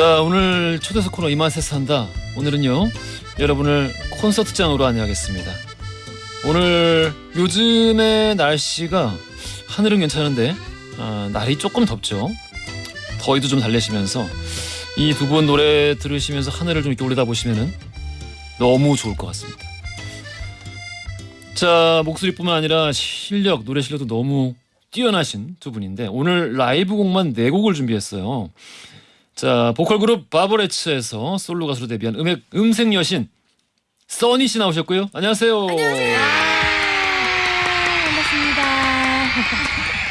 자 오늘 초대석 코너 이만세스 한다. 오늘은요 여러분을 콘서트장으로 안내하겠습니다. 오늘 요즘의 날씨가 하늘은 괜찮은데 아, 날이 조금 덥죠. 더위도 좀 달래시면서 이 두 분 노래 들으시면서 하늘을 좀 이렇게 올려다보시면은 너무 좋을 것 같습니다. 자 목소리뿐만 아니라 실력 노래 실력도 너무 뛰어나신 두 분인데 오늘 라이브 곡만 네 곡을 준비했어요 자 보컬 그룹 바버레츠에서 솔로 가수로 데뷔한 음악 음색 여신 써니 씨 나오셨고요. 안녕하세요. 반갑습니다.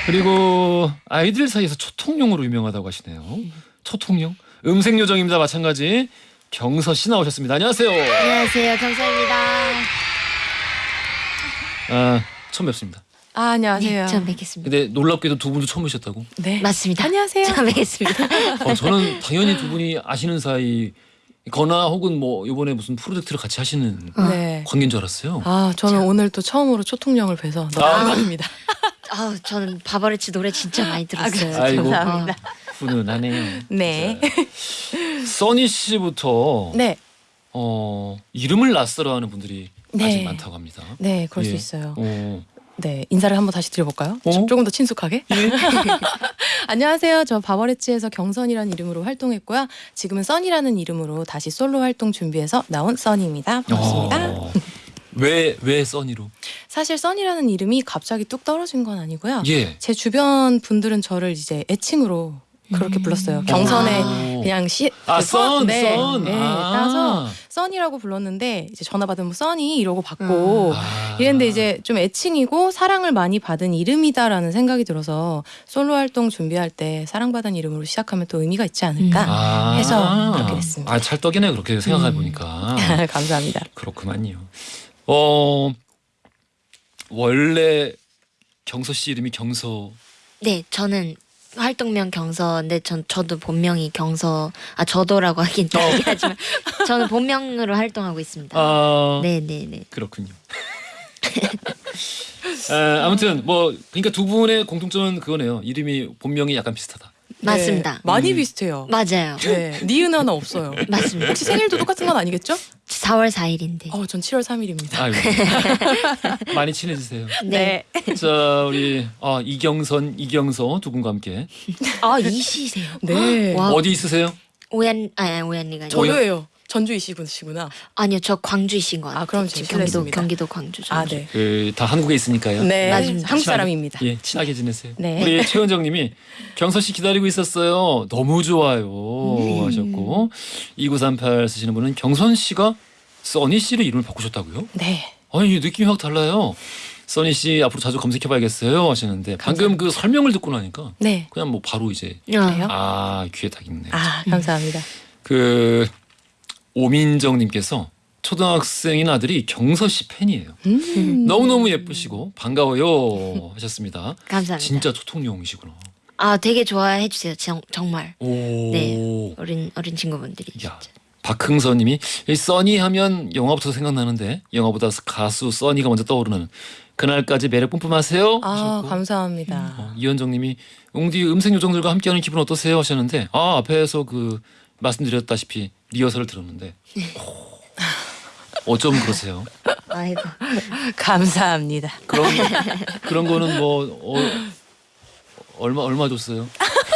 그리고 아이들 사이에서 초통용으로 유명하다고 하시네요. 초통용 음색 요정입니다. 마찬가지 경서 씨 나오셨습니다. 안녕하세요. 안녕하세요, 경서입니다. 아 처음 뵙습니다. 아, 안녕하세요. 네, 처음 뵙겠습니다. 근데 놀랍게도 두 분도 처음 뵙셨다고? 네. 맞습니다. 안녕하세요. 처음 뵙겠습니다. 어, 저는 당연히 두 분이 아시는 사이 거나 혹은 뭐 이번에 무슨 프로젝트를 같이 하시는 네. 관계인 줄 알았어요. 아, 저는 오늘 또 처음으로 초통령을 뵈서 너무 아. 반갑습니다. 아, 저는 바버레치 노래 진짜 많이 들었어요. 아이고. 감사합니다. 훈훈하네요. 네. 자, 써니 씨부터 네. 어, 이름을 낯설어하는 분들이 네. 아직 많다고 합니다. 네, 그럴 예. 수 있어요. 어, 네, 인사를 한번 다시 드려볼까요? 어? 좀- 조금 더 친숙하게. 안녕하세요. 저 바버레츠에서 경선이라는 이름으로 활동했고요. 지금은 써니라는 이름으로 다시 솔로 활동 준비해서 나온 써니입니다. 반갑습니다. 어, 왜, 왜 써니로? 사실 써니라는 이름이 갑자기 뚝 떨어진 건 아니고요. 예. 제 주변 분들은 저를 이제 애칭으로 그렇게 불렀어요. 경선에 오. 그냥 시 아, 그 써- 썬, 네, 썬. 네, 아. 따서 써니라고 불렀는데 이제 전화 받으면 써니 이러고 받고 아. 이랬는데 이제 좀 애칭이고 사랑을 많이 받은 이름이다라는 생각이 들어서 솔로 활동 준비할 때 사랑받은 이름으로 시작하면 또 의미가 있지 않을까 아. 해서 그렇게 됐습니다. 아, 찰떡이네 그렇게 생각해 음. 보니까. 감사합니다. 그렇구만요. 어, 원래 경서 씨 이름이 경서. 네, 저는 활동명 경서인데 전 저도 본명이 경서 아 저도라고 하긴 좀 하지만 저는 본명으로 활동하고 있습니다. 아, 네, 네, 네. 그렇군요. 아, 아무튼 뭐 그러니까 두 분의 공통점은 그거네요. 이름이 본명이 약간 비슷하다. 맞습니다. 네, 많이 음. 비슷해요. 맞아요. 네, 니은 하나 없어요. 맞습니다. 혹시 생일도 똑같은 건 아니겠죠? 4월 4일인데. 어, 전 7월 3일입니다. 아이고. 많이 친해지세요. 네. 자 우리 아, 이경선, 이경서 두 분과 함께 아, 이시세요. 네. 와. 어디 있으세요? 오ያን 아, 오얀리가 아니고. 저도예요. 전주이시구나. 아니요, 저 광주이신 거 같아요. 아, 그럼 지금 경기도. 경기도 광주. 아, 전주. 네. 그, 다 한국에 있으니까요. 네, 맞습니다. 한국 친하게- 사람입니다. 예, 친하게 지내세요. 네. 우리 최은정님이 경서 씨 기다리고 있었어요. 너무 좋아요 음. 하셨고 2938 쓰시는 분은 경선 씨가 써니 씨로 이름을 바꾸셨다고요? 네. 아니 느낌이 확 달라요. 써니 씨 앞으로 자주 검색해봐야겠어요 하시는데 방금 그 설명을 듣고 나니까 네. 그냥 뭐 바로 이제 그래요? 아 귀에 딱 있네. 아, 감사합니다. 그 오민정님께서 초등학생인 아들이 경서 씨 팬이에요. 음. 너무 너무 예쁘시고 반가워요 하셨습니다. 감사합니다. 진짜 초통용이시구나. 아, 되게 좋아해 주세요. 정, 정말. 오. 네. 어린 어린 친구분들이 야. 진짜. 박흥선님이 이 써니 하면 영화부터 생각나는데 영화보다 가수 써니가 먼저 떠오르는 그날까지 매력 뿜뿜하세요. 아, 하셨고. 감사합니다. 어, 이현정님이 웅디 음색 요정들과 함께하는 기분 어떠세요 하셨는데 아 앞에서 그 말씀드렸다시피 리허설을 들었는데 오, 어쩜 그러세요? 아이고. 감사합니다. 그런 그런 거는 뭐 어, 얼마 얼마 줬어요?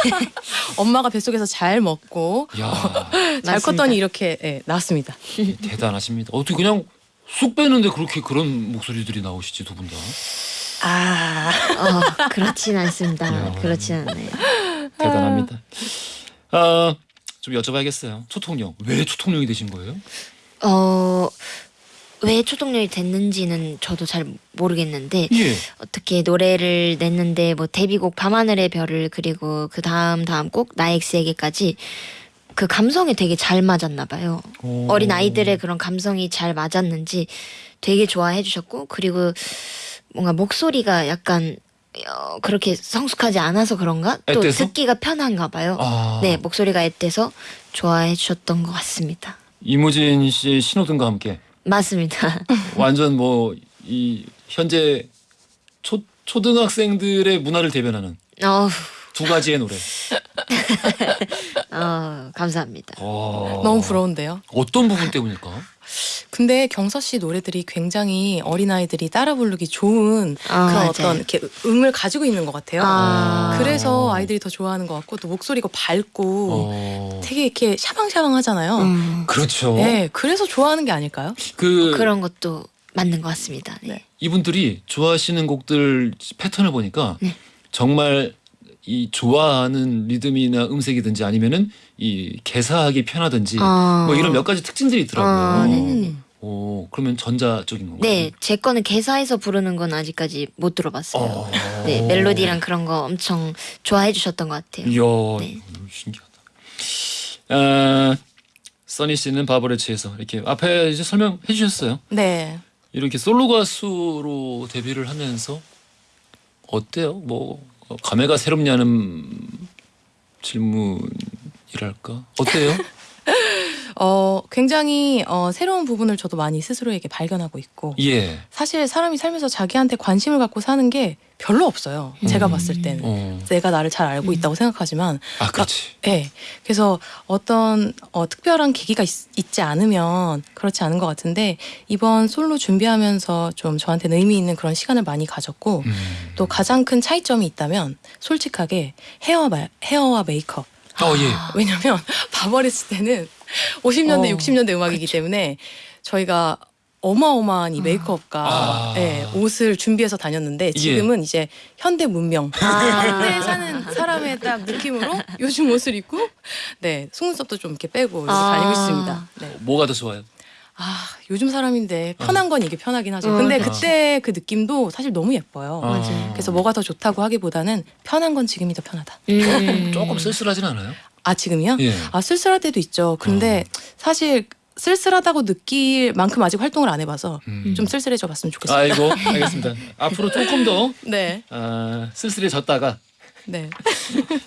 엄마가 뱃속에서 잘 먹고 야 잘 맞습니다. 컸더니 이렇게 예, 나왔습니다. 대단하십니다. 어떻게 그냥 쑥 빼는데 그렇게 그런 목소리들이 나오시지 두 분 다. 아, 어, 그렇진 않습니다. 야. 그렇진 않아요. 대단합니다. 아, 좀 여쭤봐야겠어요. 초통령 왜 초통령이 되신 거예요? 어, 왜 초동력이 됐는지는 저도 잘 모르겠는데 예. 어떻게 노래를 냈는데 뭐 데뷔곡 밤하늘의 별을 그리고 그 다음 다음 곡 나의 X에게까지 그 감성이 되게 잘 맞았나 봐요. 오. 어린 아이들의 그런 감성이 잘 맞았는지 되게 좋아해 주셨고 그리고 뭔가 목소리가 약간 어, 그렇게 성숙하지 않아서 그런가 또 앳돼서? 듣기가 편한가 봐요. 아, 네 목소리가 앳돼서 좋아해 주셨던 것 같습니다. 이무진 씨 신호등과 함께 맞습니다. 완전 뭐 이 현재 초 초등학생들의 문화를 대변하는 어, 두 가지의 노래. 어, 감사합니다. 와. 너무 부러운데요. 어떤 부분 때문일까? 근데 경서 씨 노래들이 굉장히 어린아이들이 따라 부르기 좋은 아, 그런 맞아요. 어떤 이렇게 음을 가지고 있는 것 같아요. 아. 그래서 아이들이 더 좋아하는 것 같고 또 목소리가 밝고 어. 되게 이렇게 샤방샤방 하잖아요. 음, 그렇죠. 네, 그래서 좋아하는 게 아닐까요? 그 그런 것도 맞는 것 같습니다. 네. 네. 이분들이 좋아하시는 곡들 패턴을 보니까 네. 정말 이 좋아하는 리듬이나 음색이든지 아니면은 이 개사하기 편하든지 어. 뭐 이런 몇 가지 특징들이 있더라고요. 아, 네네네. 오, 그러면 전자 쪽인 건가요? 네, 제 거는 개사해서 부르는 건 아직까지 못 들어봤어요. 어. 네, 멜로디랑 그런 거 엄청 좋아해 주셨던 것 같아요. 이야, 네. 음, 신기하다. 아, 써니 씨는 바버레치에서 이렇게 앞에 이제 설명해 주셨어요. 네. 이렇게 솔로 가수로 데뷔를 하면서 어때요? 뭐 어, 감회가 새롭냐는 질문이랄까? 어때요? 어, 굉장히 어, 새로운 부분을 저도 많이 스스로에게 발견하고 있고 예. 사실 사람이 살면서 자기한테 관심을 갖고 사는 게 별로 없어요. 제가 음. 봤을 때는. 어. 내가 나를 잘 알고 있다고 생각하지만 아, 그렇지. 네. 그래서 어떤 어, 특별한 계기가 있, 지 않으면 그렇지 않은 것 같은데 이번 솔로 준비하면서 좀 저한테는 의미 있는 그런 시간을 많이 가졌고 음. 또 가장 큰 차이점이 있다면 솔직하게 헤어 마, 헤어와 메이크업. 어, 예. 왜냐면 바버리스 때는 50년대, 어, 60년대 음악이기 때문에 저희가 어마어마한 이 메이크업과 아. 예, 옷을 준비해서 다녔는데 지금은 이제 현대 문명 아. 현대에 사는 사람의 딱 느낌으로 요즘 옷을 입고 네 속눈썹도 좀 이렇게 빼고 이렇게 아. 다니고 있습니다. 네. 뭐가 더 좋아요? 아 요즘 사람인데 편한 건 이게 편하긴 하죠. 어, 근데 그치. 그때 그 느낌도 사실 너무 예뻐요. 아. 맞아요. 그래서 뭐가 더 좋다고 하기보다는 편한 건 지금이 더 편하다. 음. 조금 쓸쓸하진 않아요? 아 지금이요? 예. 아 쓸쓸할 때도 있죠. 근데 사실 쓸쓸하다고 느낄 만큼 아직 활동을 안 해봐서 음. 좀 쓸쓸해져 봤으면 좋겠어요. 아이고, 알겠습니다. 앞으로 조금 더 네, 아, 쓸쓸해졌다가 네,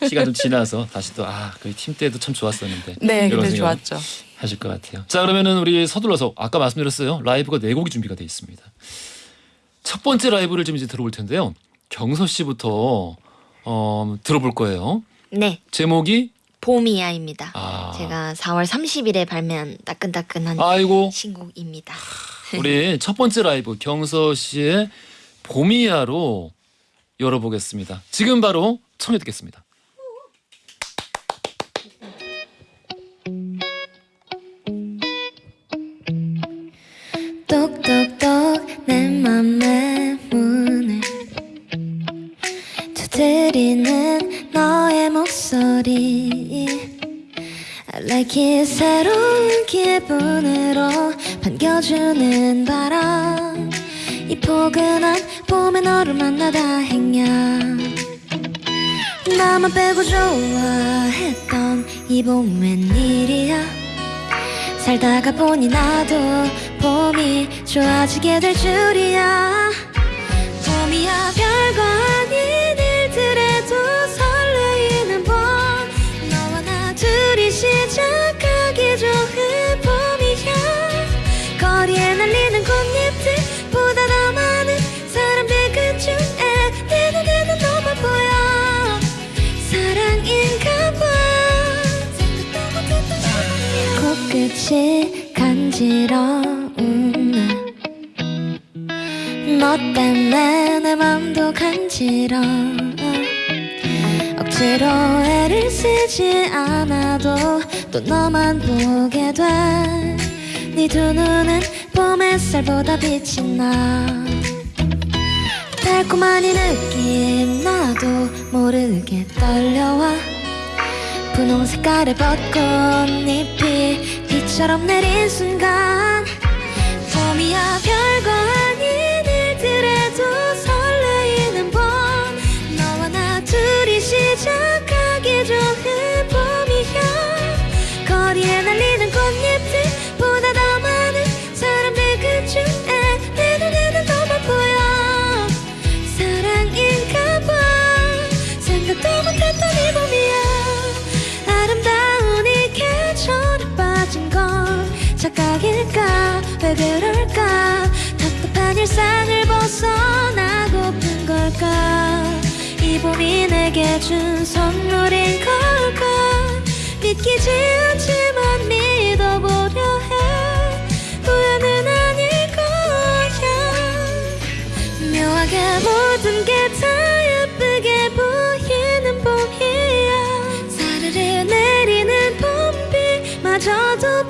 시간 좀 지나서 다시 또 아, 그 팀 때도 참 좋았었는데 네. 그때 생각 좋았죠. 하실 것 같아요. 자, 그러면은 우리 서둘러서 아까 말씀드렸어요. 라이브가 네 곡이 준비가 돼 있습니다. 첫 번째 라이브를 좀 이제 들어볼 텐데요. 경서 씨부터 어, 들어볼 거예요. 네, 제목이 봄이야입니다. 아. 제가 4월 30일에 발매한 따끈따끈한 아이고 신곡입니다. 우리 첫 번째 라이브 경서 씨의 봄이야로 열어보겠습니다. 지금 바로 청해 듣겠습니다. 똑똑똑 내 맘의 문을 두드리는 너의 목소리. I like it 새로운 기분으로 반겨주는 바람. 이 포근한 봄에 너를 만나 다행이야 나만 빼고 좋아했던 이 봄 웬일이야. 살다가 보니 나도 좋아지게 될 줄이야. 봄이야 별거 간지러 억지로 애를 쓰지 않아도 또 너만 보게 돼네 두 눈은 봄 햇살보다 빛이 나. 달콤한 이 느낌 나도 모르게 떨려와. 분홍 색깔의 벚꽃잎이 비처럼 내린 순간 봄이야 별거 일상을 벗어나고픈 걸까? 이 봄이 내게 준 선물인 걸까? 믿기지 않지만 믿어보려 해. 우연은 아닐 거야. 묘하게 모든 게 다 예쁘게 보이는 봄이야. 사르르 내리는 봄비 마저도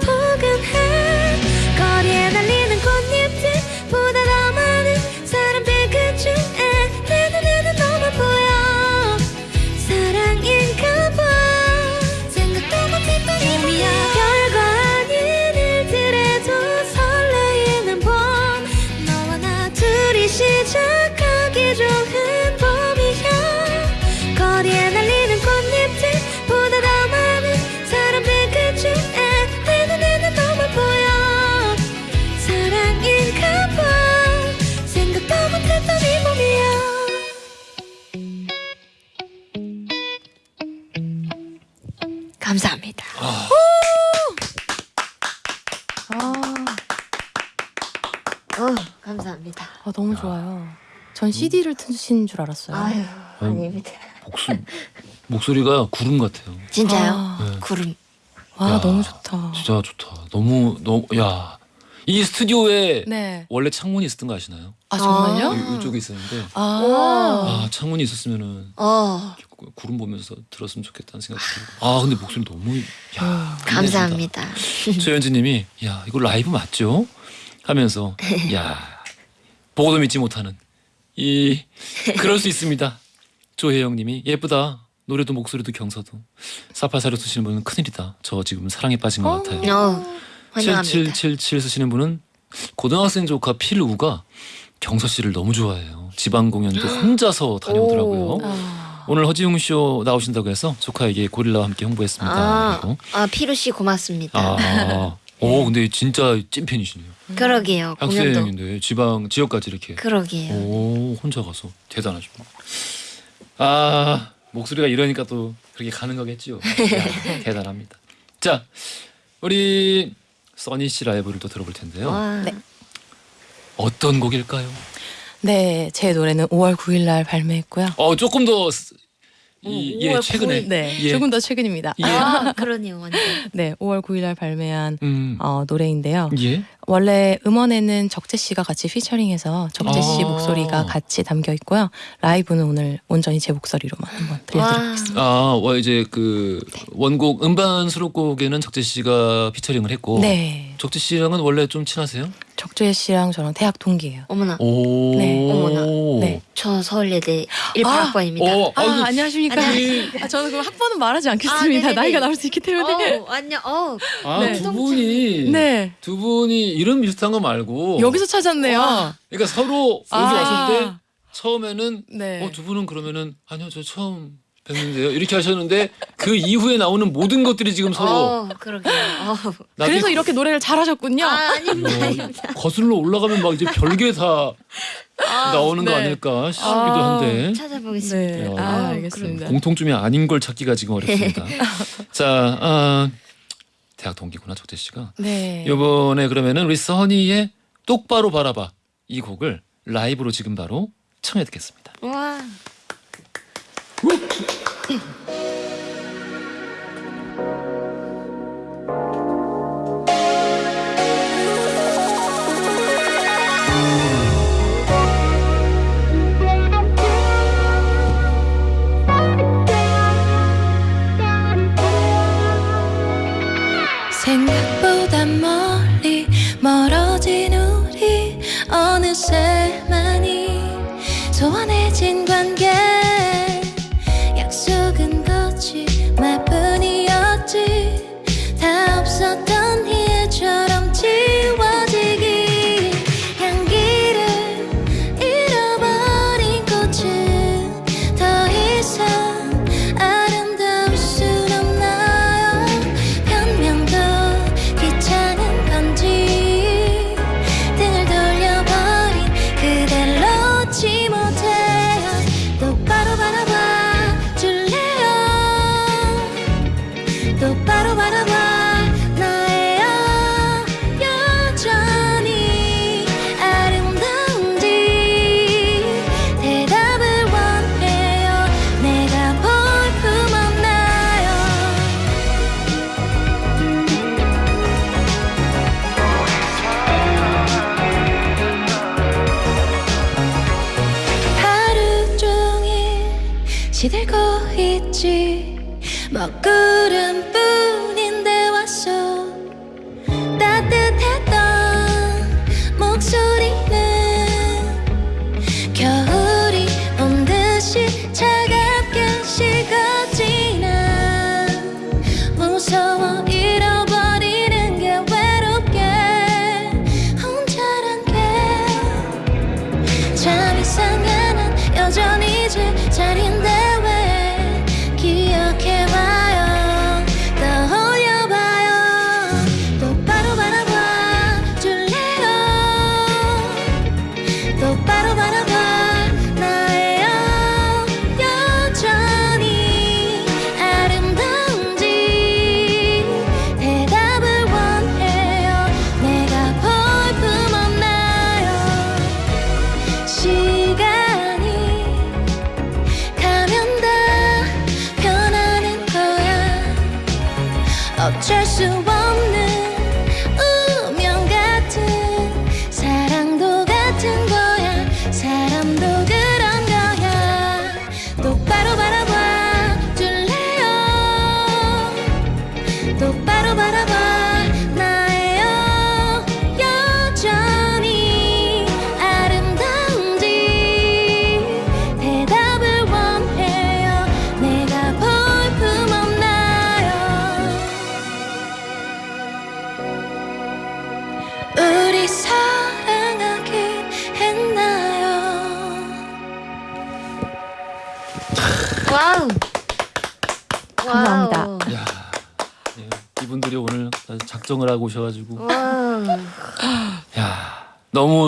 전 CD를 트신 줄 알았어요. 아유, 아닙니다. 목소리 목소리가 구름 같아요. 진짜요? 아. 네. 구름. 와 야, 너무 좋다. 진짜 좋다. 너무 너무 야. 이 스튜디오에 네. 원래 창문이 있었던 거 아시나요? 아 정말요? 아. 이- 이쪽에 있었는데 아, 아 창문이 있었으면은 어, 구- 구름 보면서 들었으면 좋겠다는 생각이 들고 아 근데 목소리 너무 야 감사합니다. 최현진님이 야 이거 라이브 맞죠? 하면서 야 보고도 믿지 못하는 이 그럴 수 있습니다. 조혜영님이 예쁘다 노래도 목소리도 경서도 사파사를 쓰시는 분은 큰일이다. 저 지금 사랑에 빠진 것 같아요. 어, 환영합니다. 7777 쓰시는 분은 고등학생 조카 필우가 경서 씨를 너무 좋아해요. 지방 공연도 혼자서 다녀오더라고요. 오. 아. 오늘 허지웅 쇼 나오신다고 해서 조카에게 고릴라와 함께 홍보했습니다. 아, 아 피루 씨 고맙습니다. 아, 오 근데 진짜 찐팬이시네요. 그러게요. 공연도. 학생인데 지방 지역까지 이렇게 그러게요. 오 혼자 가서 대단하십니다. 아 목소리가 이러니까 또 그렇게 가는 거겠지요. 야, 대단합니다. 자 우리 써니 씨 라이브를 또 들어볼 텐데요. 와, 네. 어떤 곡일까요? 네, 제 노래는 5월 9일 날 발매했고요. 어 조금 더 이, 오, 예, 5월 최근에 9일. 네, 예. 조금 더 최근입니다. 예. 아, 그러네요, 완전. 네, 5월 9일 날 발매한 음. 어, 노래인데요. 예. 원래 음원에는 적재 씨가 같이 피처링해서 적재 씨 아. 목소리가 같이 담겨 있고요. 라이브는 오늘 온전히 제 목소리로만 한번 들려드리겠습니다. 아, 와 이제 그 원곡 음반 수록곡에는 적재 씨가 피처링을 했고 네, 적재 씨랑은 원래 좀 친하세요? 적재 씨랑 저랑 대학 동기예요. 어머나, 오. 네. 어머나. 네. 저 서울예대 18학번입니다. 어, 아, 아이고, 안녕하십니까? 아, 저는 그럼 학번은 말하지 아, 않겠습니다. 네네네. 나이가 나올 수 있기 때문에. 어, 안녕, 어, 아, 네. 두 분이 네, 두 분이 이름 비슷한 거 말고 여기서 찾았네요. 와. 그러니까 서로 여기 아. 왔을 때 처음에는 네. 어, 두 분은 그러면은 아니요 저 처음 뵙는데요 이렇게 하셨는데 그 이후에 나오는 모든 것들이 지금 서로 어, 그러게요. 어. 나중에 그래서 이렇게 노래를 잘하셨군요. 아, 아닙니다, 어, 아닙니다. 거슬러 올라가면 막 이제 별게 다 아, 나오는 거 네. 아닐까 싶기도 아. 한데 찾아보겠습니다. 네, 야. 아, 알겠습니다. 공통점이 아닌 걸 찾기가 지금 어렵습니다. 자, 아, 대학 동기구나 적재 씨가. 네. 이번에 그러면은 우리 써니의 똑바로 바라봐 이 곡을 라이브로 지금 바로 청해 듣겠습니다. 와, Mm-hmm.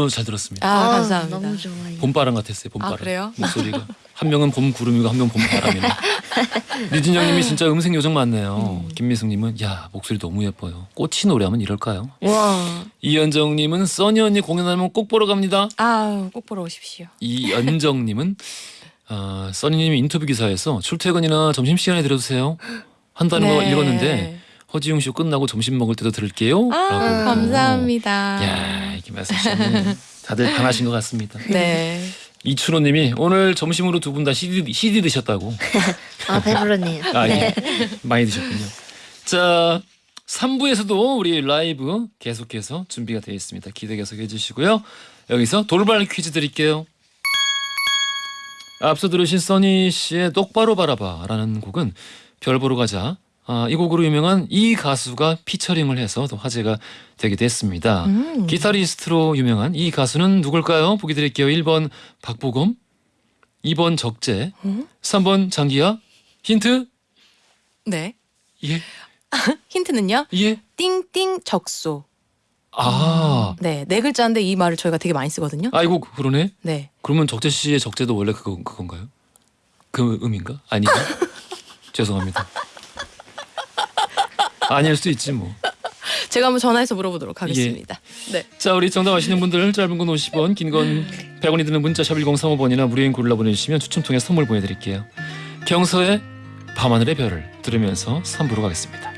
너무 잘 들었습니다. 아, 아, 감사합니다. 너무 좋아요. 봄바람 같았어요. 봄바람. 아, 그래요? 목소리가 한 명은 봄 구름이고 한 명은 봄바람이네. 류진영 님이 진짜 음색 요정 많네요. 음. 김미숙 님은 야 목소리 너무 예뻐요. 꽃이 노래하면 이럴까요? 와. 이연정 님은 써니 언니 공연하면 꼭 보러 갑니다. 아, 꼭 보러 오십시오. 이연정 님은 어, 써니님 인터뷰 기사에서 출퇴근이나 점심 시간에 들어주세요 한다는 거 네. 읽었는데 허지웅 쇼 끝나고 점심 먹을 때도 들을게요. 아, 라고. 감사합니다. 야 이렇게 말씀하시면 다들 반하신 것 같습니다. 네. 이춘호님이 오늘 점심으로 두 분 다 CD, CD 드셨다고. 아 배부르네요. 아 예, 많이 드셨군요. 자 3부에서도 우리 라이브 계속해서 준비가 되어 있습니다. 기대 계속 해 주시고요. 여기서 돌발 퀴즈 드릴게요. 앞서 들으신 써니 씨의 똑바로 바라봐라는 곡은 별 보러 가자. 아, 이 곡으로 유명한 이 가수가 피처링을 해서 또 화제가 되기도 했습니다. 음. 기타리스트로 유명한 이 가수는 누굴까요? 보기 드릴게요. 1번 박보검, 2번 적재, 음? 3번 장기하. 힌트? 네. 예, 힌트는요? 예. 띵띵 적소. 아, 네, 네 글자인데 이 말을 저희가 되게 많이 쓰거든요. 아이고 그러네. 네. 그러면 적재 씨의 적재도 원래 그거 그건가요? 그 음인가? 아니요. 죄송합니다. 아닐 수 있지 뭐. 제가 한번 전화해서 물어보도록 하겠습니다. 네. 자 우리 정답 아시는 분들 짧은 건 50원 긴 건 100원이 드는 문자 샵 1035번이나 무료인 골라 보내주시면 추첨 통해 선물 보내드릴게요 경서의 밤하늘의 별을 들으면서 3부로 가겠습니다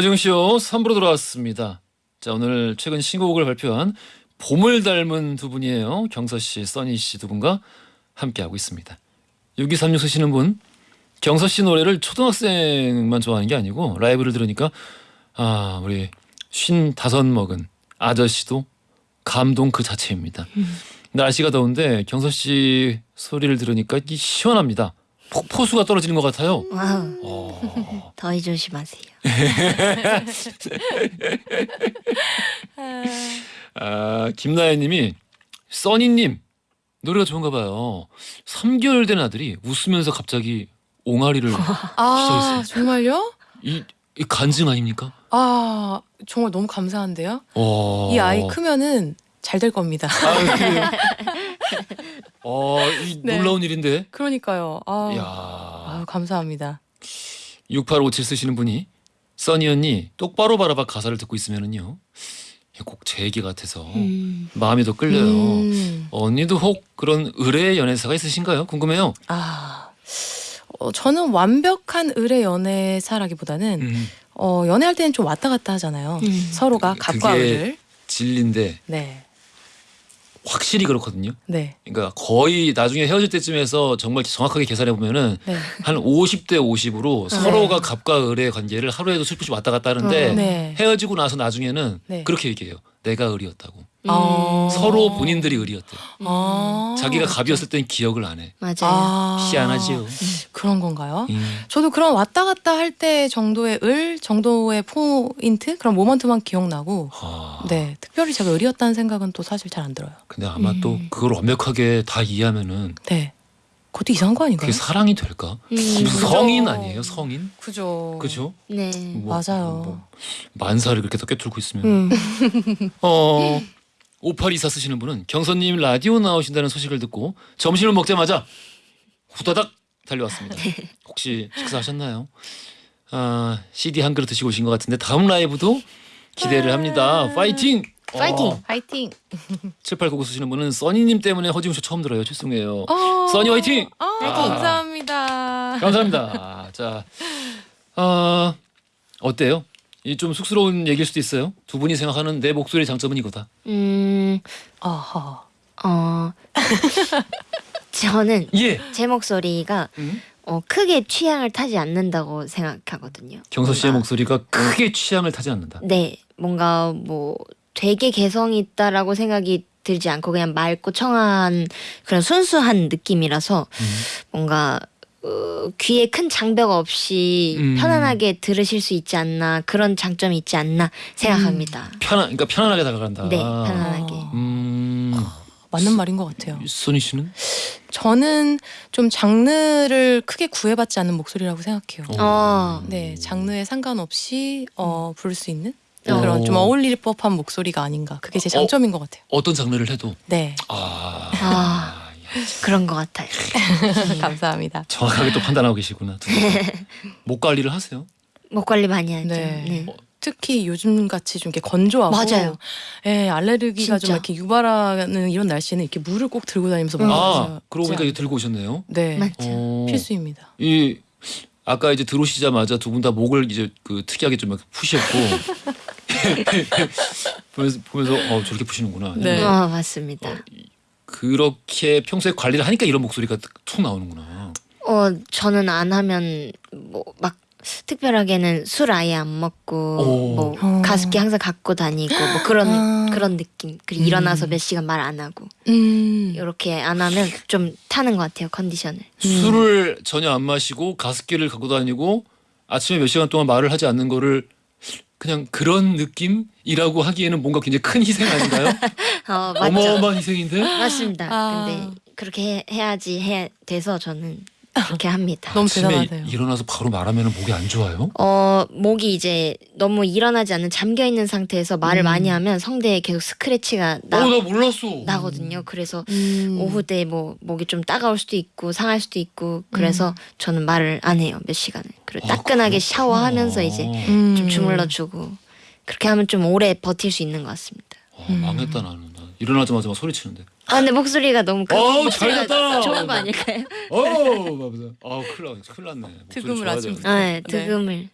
허지웅쇼 3부로 돌아왔습니다. 자 오늘 최근 신곡을 발표한 봄을 닮은 두 분이에요. 경서씨 써니씨 두 분과 함께하고 있습니다. 6236 쓰시는 분. 경서씨 노래를 초등학생만 좋아하는 게 아니고 라이브를 들으니까 아 우리 쉰 다섯 먹은 아저씨도 감동 그 자체입니다. 날씨가 더운데 경서 씨 소리를 들으니까 이 시원합니다. 폭포수가 떨어지는 것 같아요. 어, 더위 조심하세요. 아, 김나연님이 써니님 노래가 좋은가 봐요. 3개월 된 아들이 웃으면서 갑자기 옹알이를 아 시작했어요. 정말요? 이, 이 간증 아닙니까? 아 정말 너무 감사한데요. 어. 이 아이 크면은 잘 될 겁니다. 아, 그래요? 어, 이 네. 놀라운 일인데. 그러니까요. 아, 야. 아 감사합니다. 6857 쓰시는 분이 써니 언니 똑바로 바라봐 가사를 듣고 있으면은요. 꼭 제 얘기 같아서 음. 마음이 더 끌려요. 음. 언니도 혹 그런 의뢰 연애사가 있으신가요? 궁금해요. 아 어, 저는 완벽한 의뢰 연애사라기보다는 음, 어, 연애할 때는 좀 왔다 갔다 하잖아요. 음. 서로가 그- 갑과 그게- 의를. 진리인데 네, 확실히 그렇거든요. 네, 그러니까 거의 나중에 헤어질 때쯤에서 정말 정확하게 계산해 보면은 네. 한 50대 50으로 네. 서로가 갑과 을의 관계를 하루에도 슬프시 왔다 갔다 하는데 어. 네. 헤어지고 나서 나중에는 네. 그렇게 얘기해요. 내가 을이었다고. 어. 서로 본인들이 을이었대. 아. 자기가 갑이었을 땐 기억을 안 해. 맞아요. 아. 희한하지요. 그런 건가요? 음. 저도 그런 왔다 갔다 할 때 정도의 을 정도의 포인트 그런 모먼트만 기억나고 아, 네 특별히 제가 을이었다는 생각은 또 사실 잘 안 들어요. 근데 아마 또 음. 그걸 완벽하게 다 이해하면은 네 그것도 이상한 거 아닌가요? 그게 사랑이 될까? 음. 무슨. 성인 아니에요? 성인? 그죠. 그죠? 네. 뭐, 맞아요. 뭐 만사를 그렇게 껴뚫고 있으면 음. 어 5824 쓰시는 분은 경선님 라디오 나오신다는 소식을 듣고 점심을 먹자마자 후다닥 달려왔습니다. 혹시 식사하셨나요? 아 CD 한 그릇 드시고 오신 것 같은데 다음 라이브도 기대를 합니다. 파이팅! 파이팅! 어, 파이팅. 7899 쓰시는 분은 써니님 때문에 허지웅 쇼 처음 들어요. 죄송해요. 어. 써니 화이팅! 아, 화이팅! 감사합니다. 감사합니다. 자, 어, 어때요? 이 좀 쑥스러운 얘기일 수도 있어요. 두 분이 생각하는 내 목소리의 장점은 이거다. 음. 아하. 어. 저는 예. 제 목소리가 음? 어, 크게 취향을 타지 않는다고 생각하거든요. 경서 씨의 뭔가- 목소리가 크게 취향을 타지 않는다. 네, 뭔가 뭐 되게 개성 있다라고 생각이 들지 않고 그냥 맑고 청아한 그런 순수한 느낌이라서 음. 뭔가 어, 귀에 큰 장벽 없이 음. 편안하게 들으실 수 있지 않나 그런 장점이 있지 않나 생각합니다. 편안, 그러니까 편안하게 다가간다. 네, 편안하게. 아, 음, 맞는 말인 것 같아요. 소니 씨는? 저는 좀 장르를 크게 구애받지 않는 목소리라고 생각해요. 어. 어. 네, 장르에 상관없이 어, 부를 수 있는 어. 그런 좀 어울릴 법한 목소리가 아닌가. 그게 제 장점인 것 같아요. 어떤 장르를 해도 네, 아, 아. 그런 것 같아요. 감사합니다. 정확하게 또 판단하고 계시구나. 두 분. 목 관리를 하세요? 목 관리 많이 하죠. 네. 네. 특히 요즘 같이 좀 이렇게 건조하고 맞아요. 예, 알레르기가 좀 진짜. 이렇게 유발하는 이런 날씨는 이렇게 물을 꼭 들고 다니면서 음. 아, 그러고 보니까 이거 들고 오셨네요. 네, 맞죠. 어, 필수입니다. 이 아까 이제 들어오시자마자 두 분 다 목을 이제 그 특이하게 좀 이렇게 푸셨고 보면서 보면서 어 저렇게 푸시는구나. 네. 어, 맞습니다. 그렇게 평소에 관리를 하니까 이런 목소리가 툭 나오는구나. 어, 저는 안 하면 뭐 막 특별하게는 술 아예 안 먹고 오. 뭐 어. 가습기 항상 갖고 다니고 뭐 그런 아. 그런 느낌. 그리고 음. 일어나서 몇 시간 말 안 하고 음. 이렇게 안 하면 좀 타는 것 같아요 컨디션을. 술을 전혀 안 마시고 가습기를 갖고 다니고 아침에 몇 시간 동안 말을 하지 않는 거를 그냥 그런 느낌이라고 하기에는 뭔가 굉장히 큰 희생 아닌가요? 어 맞죠. 어마어마한 희생인데. 맞습니다. 아. 근데 그렇게 해, 해야지 해 돼서 저는 그렇게 합니다. 너무 아침에 대단하세요. 일어나서 바로 말하면 목이 안 좋아요? 어 목이 이제 너무 일어나지 않는 잠겨 있는 상태에서 말을 음. 많이 하면 성대에 계속 스크래치가 나, 어, 나 몰랐어. 나거든요. 그래서 음. 오후 때 뭐 목이 좀 따가울 수도 있고 상할 수도 있고 그래서 저는 말을 안 해요 몇 시간을 그리고 아, 따끈하게 그렇구나. 샤워하면서 이제 음. 좀 주물러 주고 그렇게 하면 좀 오래 버틸 수 있는 것 같습니다. 어, 망했다 나는. 나 일어나자마자 막 소리치는데. 아 근데 목소리가 너무 큰 어우, 목소리가 잘 됐다. 좋은 거 아닐까요? 어, 맞아. 아, 큰일 나, 큰일 났네. 목소리 득음을 아주- 되는데. 아, 네, 득음을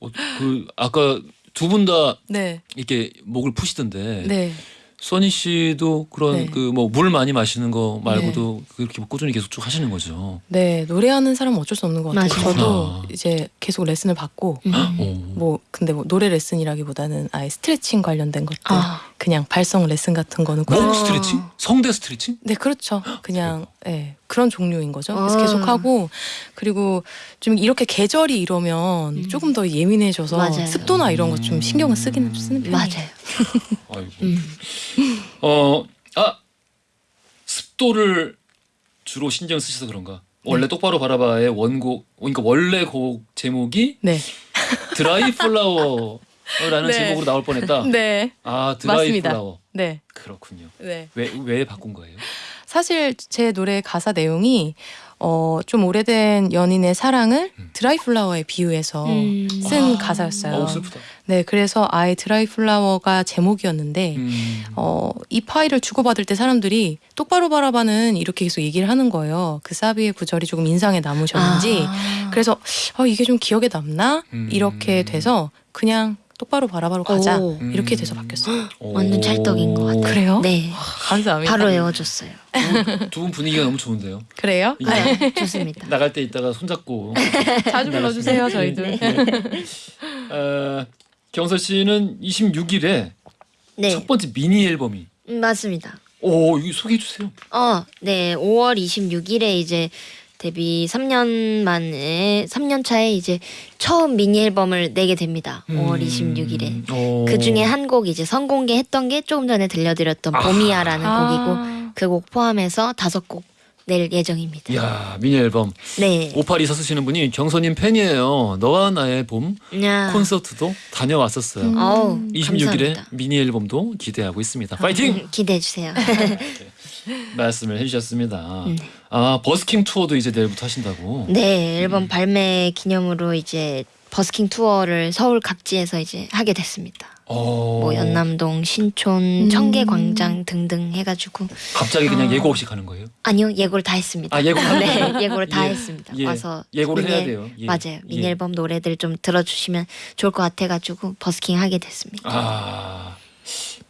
어, 어, 그 아까 두 분 다 네, 이렇게 목을 푸시던데 네. 써니 씨도 그런 네. 그 뭐 물 많이 마시는 거 말고도 그렇게 뭐 꾸준히 계속 쭉 하시는 거죠. 네, 노래하는 사람은 어쩔 수 없는 것 같아요. 맞아요. 저도 그렇구나. 이제 계속 레슨을 받고 음. 오. 뭐 근데 뭐 노래 레슨이라기보다는 아예 스트레칭 관련된 것들 아. 그냥 발성 레슨 같은 거는 꼭목 어. 스트레칭? 성대 스트레칭? 네, 그렇죠. 그냥 예 그런 종류인 거죠. 그래서 아. 계속 하고 그리고 좀 이렇게 계절이 이러면 음. 조금 더 예민해져서 맞아요. 습도나 이런 거 좀 신경을 쓰기는 쓰는 편이에요. 맞아요. 아이고. 음. 어, 아 습도를 주로 신경 쓰셔서 그런가? 원래 네. 똑바로 바라봐의 원곡, 그러니까 원래 곡 제목이 네. 드라이 플라워 라는 네. 제목으로 나올 뻔했다. 네. 아 드라이 맞습니다. 플라워. 네. 그렇군요. 네. 왜 왜 바꾼 거예요? 사실 제 노래 가사 내용이 어, 좀 오래된 연인의 사랑을 음. 드라이 플라워에 비유해서 음. 쓴 아. 가사였어요. 슬프다. 네, 그래서 아예 드라이 플라워가 제목이었는데 음. 어, 이 파일을 주고받을 때 사람들이 똑바로 바라봐는 이렇게 계속 얘기를 하는 거예요. 그 사비의 구절이 조금 인상에 남으셨는지. 아. 그래서 어, 이게 좀 기억에 남나? 음. 이렇게 돼서 그냥 똑바로 바라바로 가자. 오. 이렇게 음. 돼서 바뀌었어요. 오. 완전 찰떡인 것 같아요. 그래요? 네. 감사합니다. 바로 외워줬어요. 두 분 분위기가 너무 좋은데요. 그래요? 네, 좋습니다. 나갈 때 이따가 손잡고 자주 불러주세요, 저희들. 네. 어, 경서 씨는 26일에 네, 첫 번째 미니 앨범이 음, 맞습니다. 오 이거 소개해 주세요. 어, 네, 5월 26일에 이제 데뷔 3년 만에 3년 차에 이제 처음 미니 앨범을 내게 됩니다. 5월 26일에. 오. 그 중에 한 곡 이제 선공개했던 게 조금 전에 들려드렸던 봄이야라는 곡이고 아. 그곡 포함해서 다섯 곡 낼 예정입니다. 야 미니 앨범 네. 5824 쓰시는 분이 경서님 팬이에요. 너와 나의 봄 야. 콘서트도 다녀왔었어요. 음. 어우, 26일에 감사합니다. 미니 앨범도 기대하고 있습니다. 파이팅! 기대해 주세요. 말씀을 해주셨습니다. 네. 아 버스킹 투어도 이제 내일부터 하신다고. 네, 앨범 발매 기념으로 이제 버스킹 투어를 서울 각지에서 이제 하게 됐습니다. 어, 뭐 연남동, 신촌, 음. 청계광장 등등 해가지고 갑자기 그냥 아. 예고 없이 가는 거예요? 아니요 예고를 다 했습니다. 아 예고 네 예고를 다 예, 했습니다. 예. 와서 예고를 미니 해야 앨- 돼요. 예. 맞아요. 미니 예. 앨범 노래들 좀 들어주시면 좋을 것 같아가지고 버스킹 하게 됐습니다. 아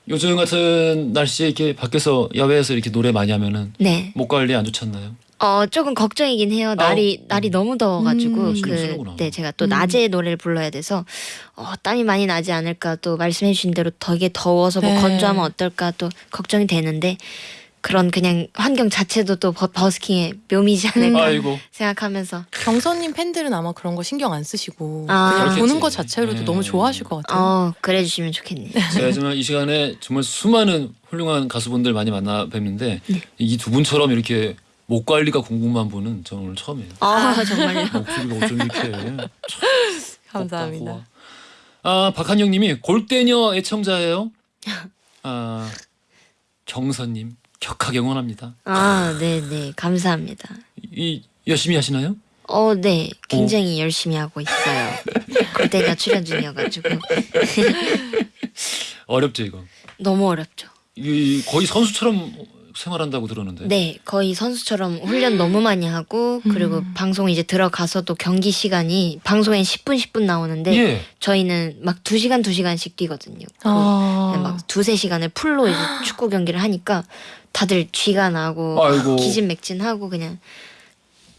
요즘 같은 날씨에 이렇게 밖에서 야외에서 이렇게 노래 많이 하면은 네, 목 관리 안 좋잖아요. 어 조금 걱정이긴 해요. 날이 아우, 날이 너무 더워가지고 음, 그. 네 제가 또 음. 낮에 노래를 불러야 돼서 어, 땀이 많이 나지 않을까 또 말씀해주신 대로 되게 더워서 뭐 네. 건조하면 어떨까 또 걱정이 되는데 그런 그냥 환경 자체도 또 버, 버스킹의 묘미지 않을까 아이고 생각하면서 경선님 팬들은 아마 그런 거 신경 안 쓰시고 아. 그냥 그렇겠지. 보는 것 자체로도 네. 너무 좋아하실 것 같아요. 어 그래 주시면 좋겠네요. 제가 정말 이 시간에 정말 수많은 훌륭한 가수분들 많이 만나 뵙는데 네. 이두 분처럼 이렇게 목 관리가 궁금한 분은 저는 오늘 처음이에요. 아 정말요. 목소리가 어쩜 이렇게 감사합니다. 아 박한영님이 골대녀 애청자예요. 아 경선님 격하게 응원합니다. 아 네 네 감사합니다. 이 열심히 하시나요? 어 네 굉장히 열심히 하고 있어요. 그때가 출연 중이어가지고 어렵죠 이거. 너무 어렵죠. 이 거의 선수처럼 생활한다고 들었는데. 네, 거의 선수처럼 훈련 너무 많이 하고 그리고 음. 방송 이제 들어가서도 경기 시간이 방송엔 10분 10분 나오는데 예. 저희는 막 2시간 2시간씩 뛰거든요. 그 아. 막 두세 시간을 풀로 이제 축구 경기를 하니까 다들 쥐가 나고 아이고. 기진맥진하고 그냥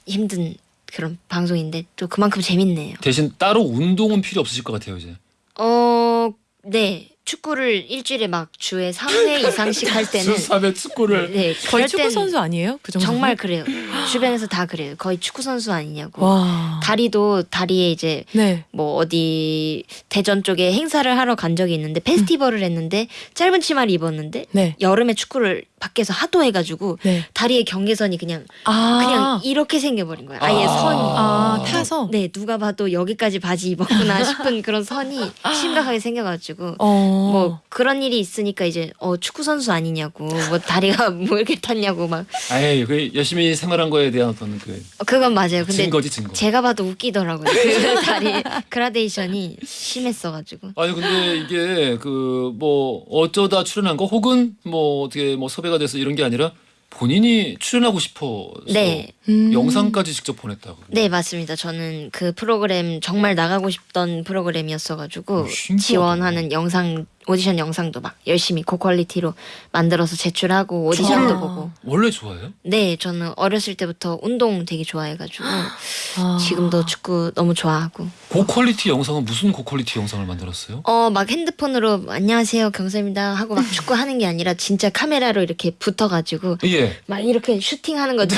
힘든 그런 방송인데 또 그만큼 재밌네요. 대신 따로 운동은 필요 없으실 것 같아요 이제. 어, 네. 축구를 일주일에 막 주에 3회 이상씩 할 때는 수사배 축구를. 네, 거의 축구 땐 선수 아니에요? 그 정도? 정말 그래요. 주변에서 다 그래요. 거의 축구 선수 아니냐고. 와. 다리도 다리에 이제 네. 뭐 어디 대전 쪽에 행사를 하러 간 적이 있는데 페스티벌을 했는데 짧은 치마를 입었는데 네. 여름에 축구를 밖에서 하도 해가지고 네. 다리의 경계선이 그냥 아. 그냥 이렇게 생겨버린 거예요. 아예 아. 선이. 아, 타서. 네 누가 봐도 여기까지 바지 입었구나 싶은 그런 선이 심각하게 생겨가지고 어. 뭐 그런 일이 있으니까 이제 어 축구 선수 아니냐고 뭐 다리가 뭐 이렇게 탔냐고 막 아이 그 열심히 생활한 거에 대한 어떤 그 어, 그건 맞아요. 근데 증거지 증거. 제가 봐도 웃기더라고요. 그 다리 그라데이션이 심했어가지고. 아니 근데 이게 그 뭐 어쩌다 출연한 거 혹은 뭐 어떻게 뭐 섭외 가 돼서 이런 게 아니라 본인이 출연하고 싶어서 네, 음. 영상까지 직접 보냈다고. 네 맞습니다. 저는 그 프로그램 정말 나가고 싶던 프로그램이었어가지고 오, 신기하다. 지원하는 영상 오디션 영상도 막 열심히 고퀄리티로 만들어서 제출하고 오디션도 아. 보고. 원래 좋아해요? 네, 저는 어렸을 때부터 운동 되게 좋아해가지고 아. 지금도 축구 너무 좋아하고. 고퀄리티 영상은 무슨 고퀄리티 영상을 만들었어요? 어, 막 핸드폰으로 안녕하세요 경선입니다 하고 막 축구 하는 게 아니라 진짜 카메라로 이렇게 붙어가지고 예. 막 이렇게 슈팅하는 거 찍,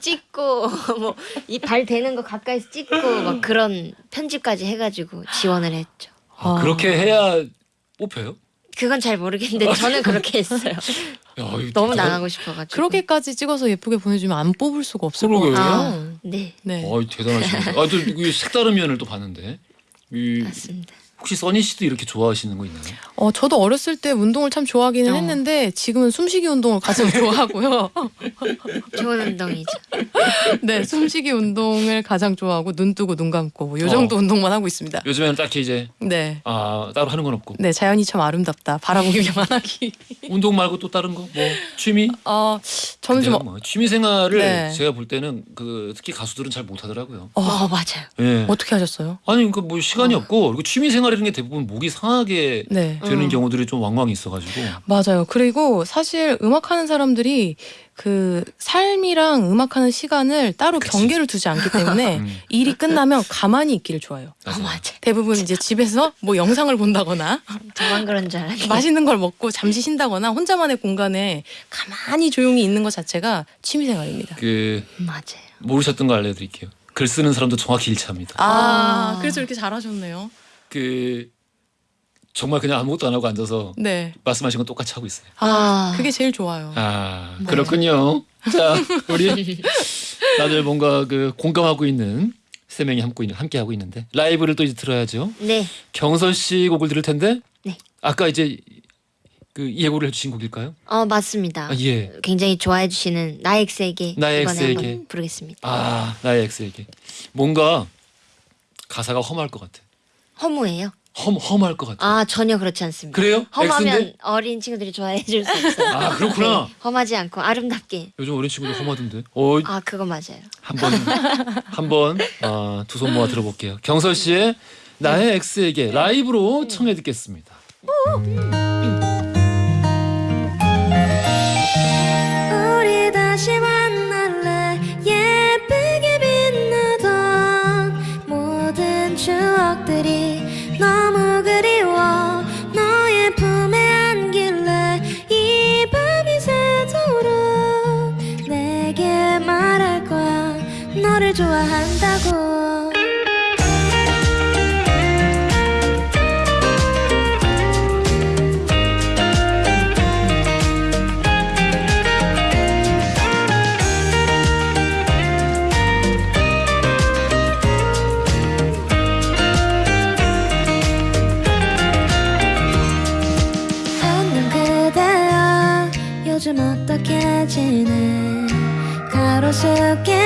찍, 찍고 뭐 이 발 대는 거 가까이서 찍고 막 그런 편집까지 해가지고 지원을 했죠. 아, 아. 그렇게 해야 뽑혀요? 그건 잘 모르겠는데 저는 그렇게 했어요. 야, 너무 나가고 싶어가지고. 그렇게까지 찍어서 예쁘게 보내주면 안 뽑을 수가 없을 것 그러게요. 같아요. 아, 네, 네. 어이 대단하십니다. 아, 또 색다른 면을 또 봤는데. 이, 맞습니다. 혹시 써니 씨도 이렇게 좋아하시는 거 있나요? 어, 저도 어렸을 때 운동을 참 좋아하기는 어. 했는데 지금은 숨쉬기 운동을 가장 좋아하고요. 좋은 운동이죠. 네, 숨쉬기 운동을 가장 좋아하고 눈 뜨고 눈 감고 뭐요 어. 정도 운동만 하고 있습니다. 요즘에는 딱히 이제 네. 아 따로 하는 건 없고 네, 자연이 참 아름답다. 바라보기만 하기. 운동 말고 또 다른 거 뭐 취미? 어, 저는 좀 뭐 취미 생활을 네. 제가 볼 때는 그 특히 가수들은 잘 못 하더라고요. 어, 어, 맞아요. 예. 어떻게 하셨어요? 아니 그뭐 시간이 없고 그리고 취미 생활이 라는 게 대부분 목이 상하게 네. 되는 음. 경우들이 좀 왕왕 있어가지고 맞아요. 그리고 사실 음악하는 사람들이 그 삶이랑 음악하는 시간을 따로 그치. 경계를 두지 않기 때문에 음, 일이 끝나면 가만히 있기를 좋아해요. 어, 맞아요. 맞아요. 대부분 이제 집에서 뭐 영상을 본다거나 저만 그런 줄 알았는데. 맛있는 걸 먹고 잠시 쉰다거나 혼자만의 공간에 가만히 조용히 있는 것 자체가 취미 생활입니다. 그 맞아요. 모르셨던 거 알려드릴게요. 글 쓰는 사람도 정확히 일치합니다. 아, 아. 그래서 이렇게 잘하셨네요. 그 정말 그냥 아무것도 안 하고 앉아서 네. 말씀하신 건 똑같이 하고 있어요. 아, 아. 그게 제일 좋아요. 아 그렇군요. 자 우리 다들 뭔가 그 공감하고 있는 세 명이 함께 있는 함께 하고 있는데 라이브를 또 이제 들어야죠. 네, 경선 씨 곡을 들을 텐데 네. 아까 이제 그 예고를 해주신 곡일까요? 어 맞습니다. 아, 예. 굉장히 좋아해 주시는 나의 X에게 나의. 한번 부르겠습니다. 아 나의 엑스에게 뭔가 가사가 험할 것 같아. 허무해요. 험 험할 것 같아. 아 전혀 그렇지 않습니다. 그래요? 험하면 X인데? 어린 친구들이 좋아해 줄수 없어요. 아 그렇구나. 네, 험하지 않고 아름답게. 요즘 어린 친구들 험하던데. 어 아 그거 맞아요. 한번 한번 아, 두손 모아 들어볼게요. 경설 씨의 나의 엑스에게 라이브로 청해 듣겠습니다. 가로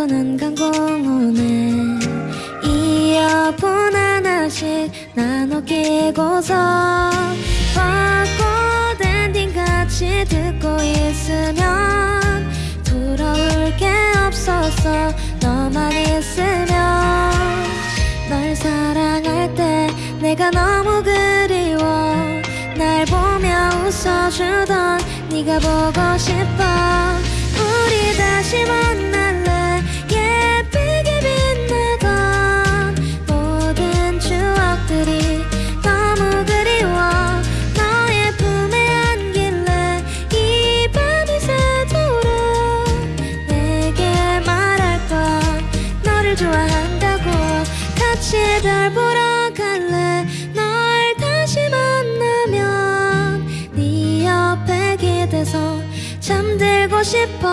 가던 한강공원에 이어폰 하나씩 나눠 끼고서 벚꽃 엔딩 같이 듣고 있으면 부러울 게 없었어 너만 있으면 널 사랑할 때 내가 너무 그리워. 날 보며 웃어주던 네가 보고 싶어. 우리 다시 만날 싶어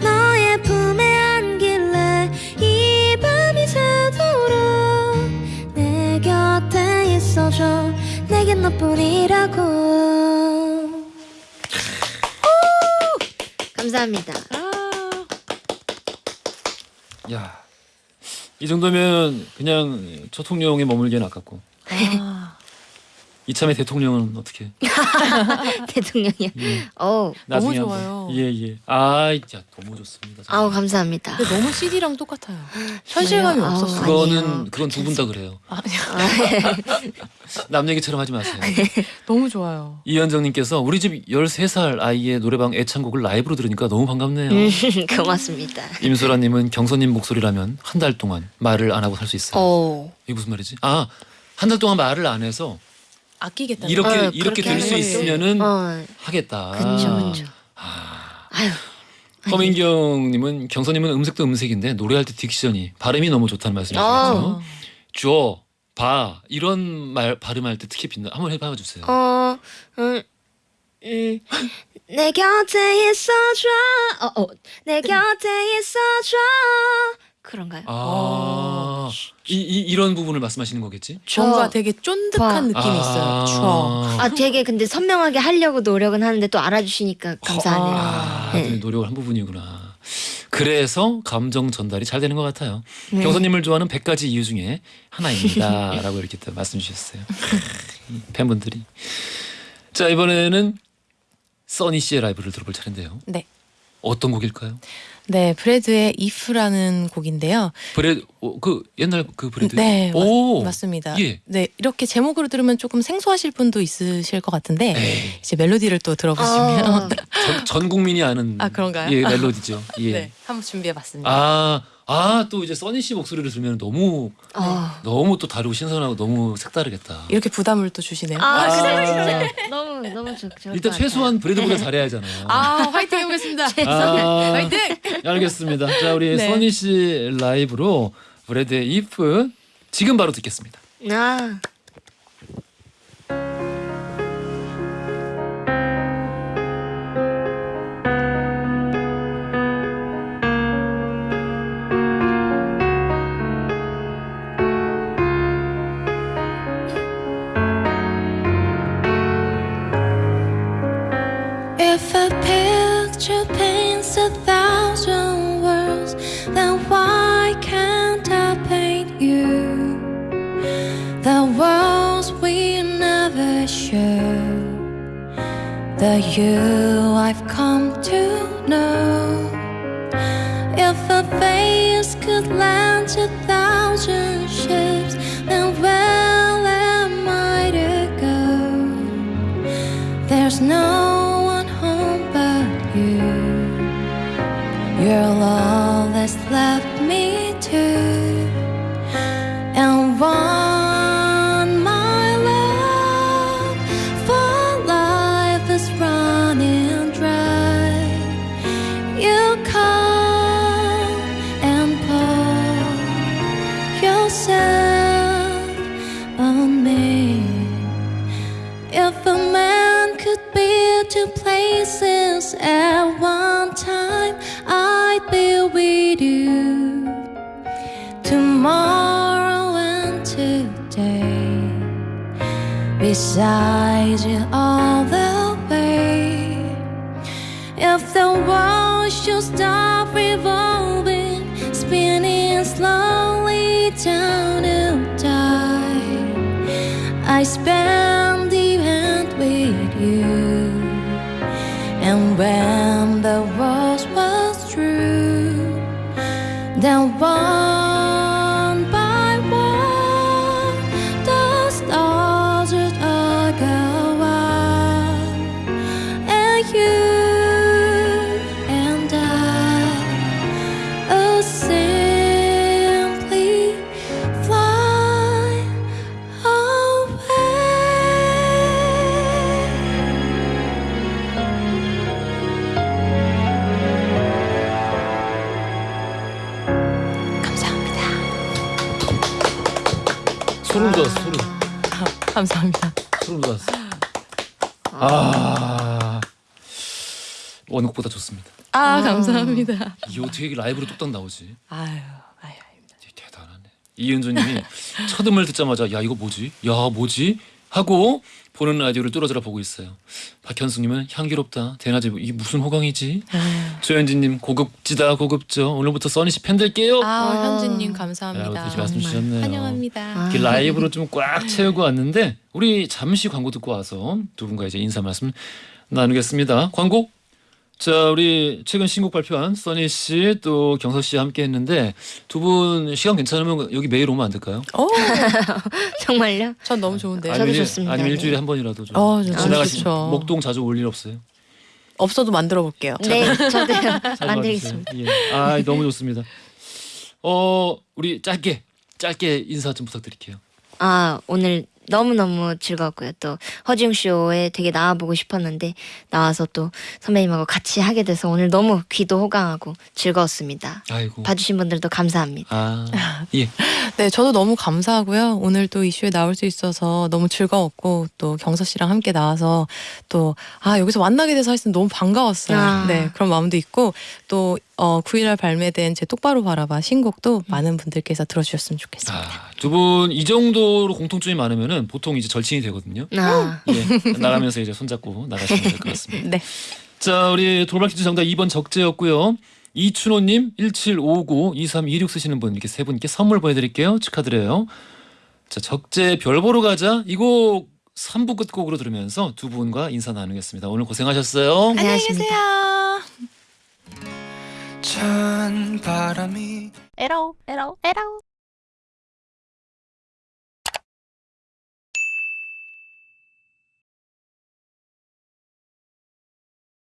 너의 품에 안길래 이 밤이 새도록 내 곁에 있어줘. 내겐 너뿐이라고. 감사합니다. 야, 이 정도면 그냥 초통령에 머물기엔 아깝고. 아, 이참에 대통령은 어떻게? 대통령이요 예, 어 나중에 너무. 좋아요. 예, 예. 아, 야, 너무 좋습니다. 아우 감사합니다 근데 너무 CD랑 똑같아요. 현실감이 아우, 없었어요. 그거는 아니에요. 그건 두 분 다 그래요. 아, 남 얘기처럼 하지 마세요. 너무 좋아요. 이현정님께서 우리 집 13살 아이의 노래방 애창곡을 라이브로 들으니까 너무 반갑네요. 음, 고맙습니다 임소라님은 경선님 목소리라면 한 달 동안 말을 안 하고 살 수 있어요. 어 이게 무슨 말이지? 아, 한 달 동안 말을 안 해서 아끼겠다. 이렇게 어, 이렇게 될 수 있으면은 어 하겠다. 그쵸 그쵸 아, 아유 서민경님은 경선님은 음색도 음색인데 노래할 때 딕션이 발음이 너무 좋다는 말씀이시죠. 어. 줘, 봐 이런 말 발음할 때 특히 빛나. 한번 해봐 주세요. 어, 음, 음, 내 곁에 있어줘. 어, 어, 내 곁에 있어줘. 그런가요? 아, 이, 이 이런 부분을 말씀하시는 거겠지? 뭔가 되게 쫀득한 느낌이 아. 있어요. 추억. 아, 되게 근데 선명하게 하려고 노력은 하는데 또 알아주시니까 감사하네요. 아, 네. 네. 노력을 한 부분이구나. 그래서 감정 전달이 잘 되는 것 같아요. 네. 경선님을 좋아하는 100가지 이유 중에 하나입니다라고 이렇게 또 말씀 주셨어요. 팬분들이. 자 이번에는 써니 씨의 라이브를 들어볼 차례인데요. 네. 어떤 곡일까요? 네, Bread의 If라는 곡인데요. Bread 어, 그 옛날 그 Bread. 네, 맞- 오 맞 습니다. 예. 네, 이렇게 제목으로 들으면 조금 생소하실 분도 있으실 것 같은데 에이, 이제 멜로디를 또 들어보시면 어, 전, 전 국민이 아는 아, 그런가요? 예 멜로디죠. 예. 네, 한번 준비해봤습니다. 아, 아, 또 이제 써니 씨 목소리를 들으면 너무 어. 너무 또 다르고 신선하고 너무 색다르겠다. 이렇게 부담을 또 주시네요. 아, 아. 진짜 너무 너무 좋, 좋을 일단 것 최소한 브레드보다 잘해야 하잖아요. 아, 화이팅 해보겠습니다. 아, 화이팅! 알겠습니다. 자, 우리 네. 써니 씨 라이브로 브레드의 if 지금 바로 듣겠습니다. 같아요. 아, the you I've come to know. If a face could land a thousand beside you all the way. If the world should stop revolving, spinning slowly down to die, I spend the end with you. And when the world was true, then one 감사합니다. 소름 돋았어. 아, 원곡보다 좋습니다. 아, 아. 감사합니다. 이게 어떻게 라이브로 뚝딱 나오지? 아유, 아유. 되게 대단하네. 이은주님이 첫 음을 듣자마자 야 이거 뭐지? 야 뭐지? 하고 보는 라디오를 뚫어져라 보고 있어요. 박현숙님은 향기롭다. 대낮에 이게 무슨 호강이지? 아유. 조현진님 고급지다 고급져. 오늘부터 써니 씨 팬 될게요. 아, 아. 현진님 야, 감사합니다. 그렇게 말씀 주셨네요. 환영합니다. 아. 이렇게 라이브로 좀 꽉 채우고 왔는데 우리 잠시 광고 듣고 와서 두 분과 이제 인사 말씀 나누겠습니다. 광고. 자, 우리 최근 신곡 발표한 써니 씨 또 경서 씨 함께 했는데 두 분 시간 괜찮으면 여기 매일 오면 안 될까요? 어, 정말요? 전 너무 좋은데 요. 저도 아니면 일- 좋습니다. 아니면 네. 일주일에 한 번이라도 좀 어, 저- 지나가시 좋죠. 목동 자주 올 일 없어요? 없어도 만들어 볼게요. 네, 저도요. 자주 만들겠습니다. 와주세요. 예. 아, 너무 좋습니다. 어, 우리 짧게 짧게 인사 좀 부탁드릴게요. 아 오늘 너무 너무 즐거웠고요. 또 허지웅 쇼에 되게 나와보고 싶었는데 나와서 또 선배님하고 같이 하게 돼서 오늘 너무 귀도 호강하고 즐거웠습니다. 아이고. 봐주신 분들도 감사합니다. 아, 예. 네, 저도 너무 감사하고요. 오늘 또 이슈에 나올 수 있어서 너무 즐거웠고 또 경서 씨랑 함께 나와서 또 아 여기서 만나게 돼서 하여튼 너무 반가웠어요. 아. 네, 그런 마음도 있고 또 어, 9일날 발매된 제 똑바로 바라봐 신곡도 많은 분들께서 들어주셨으면 좋겠습니다. 아, 두분 이 정도로 공통점이 많으면은 보통 이제 절친이 되거든요. 아, 예, 나가면서 이제 손잡고 나가시면 될 것 같습니다. 네, 자, 우리 돌발 퀴즈 정답 2번 적재였고요. 이춘호님, 1759, 2326 쓰시는 분 이렇게 세 분께 선물 보내드릴게요. 축하드려요. 자, 적재 별 보러 가자. 이 곡 3부 끝곡으로 들으면서 두 분과 인사 나누겠습니다. 오늘 고생하셨어요. 안녕하십니까. 계세요. 찬 바람이 에라오 에라오 에라오